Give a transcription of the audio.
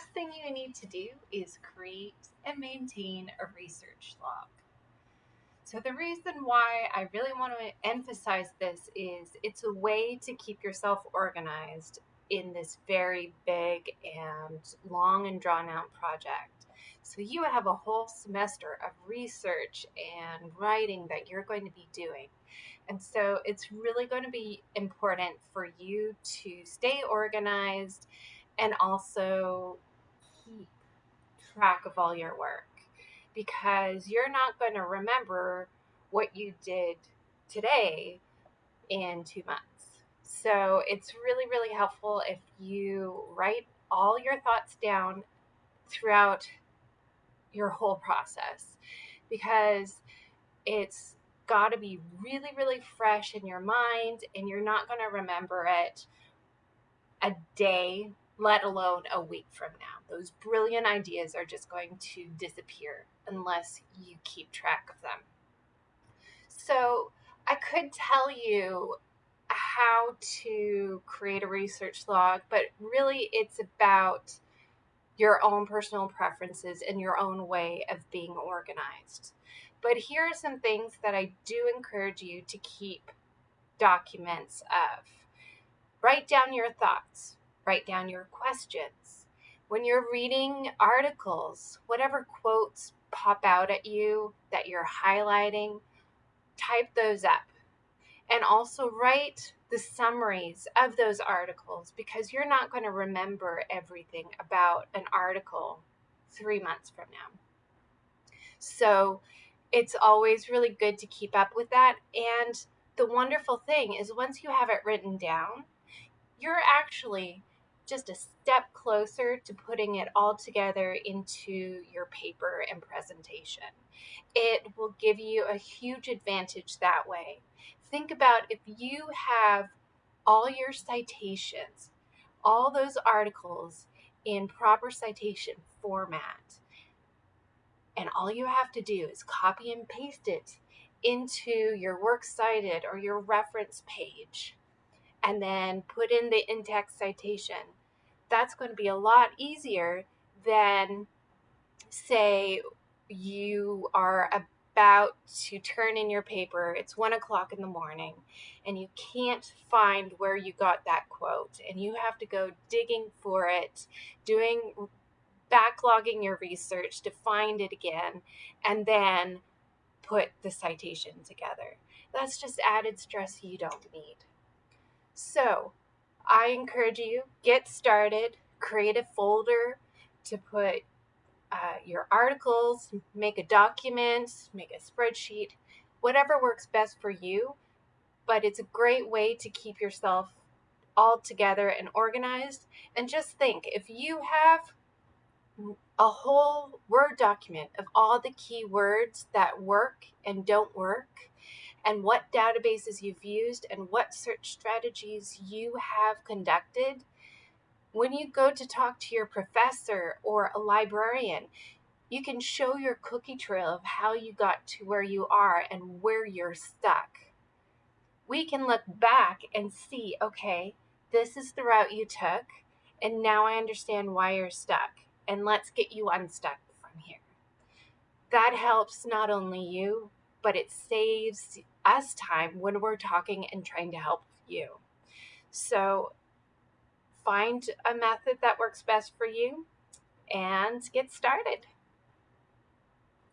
last thing you need to do is create and maintain a research log. So, the reason why I really want to emphasize this is it's a way to keep yourself organized in this very big and long and drawn out project. So, you have a whole semester of research and writing that you're going to be doing. And so, it's really going to be important for you to stay organized and also keep track of all your work because you're not going to remember what you did today in two months. So it's really, really helpful if you write all your thoughts down throughout your whole process because it's got to be really, really fresh in your mind and you're not going to remember it a day let alone a week from now. Those brilliant ideas are just going to disappear unless you keep track of them. So, I could tell you how to create a research log, but really it's about your own personal preferences and your own way of being organized. But here are some things that I do encourage you to keep documents of. Write down your thoughts write down your questions. When you're reading articles, whatever quotes pop out at you that you're highlighting, type those up. And also write the summaries of those articles because you're not going to remember everything about an article three months from now. So it's always really good to keep up with that. And the wonderful thing is, once you have it written down, you're actually just a step closer to putting it all together into your paper and presentation. It will give you a huge advantage that way. Think about if you have all your citations, all those articles in proper citation format, and all you have to do is copy and paste it into your works cited or your reference page and then put in the in-text citation that's going to be a lot easier than say you are about to turn in your paper it's one o'clock in the morning and you can't find where you got that quote and you have to go digging for it doing backlogging your research to find it again and then put the citation together. That's just added stress you don't need. So I encourage you get started, create a folder to put uh, your articles, make a document, make a spreadsheet, whatever works best for you. But it's a great way to keep yourself all together and organized. And just think if you have a whole Word document of all the key words that work and don't work, and what databases you've used and what search strategies you have conducted. When you go to talk to your professor or a librarian, you can show your cookie trail of how you got to where you are and where you're stuck. We can look back and see okay, this is the route you took, and now I understand why you're stuck, and let's get you unstuck from here. That helps not only you, but it saves us time when we're talking and trying to help you. So find a method that works best for you and get started.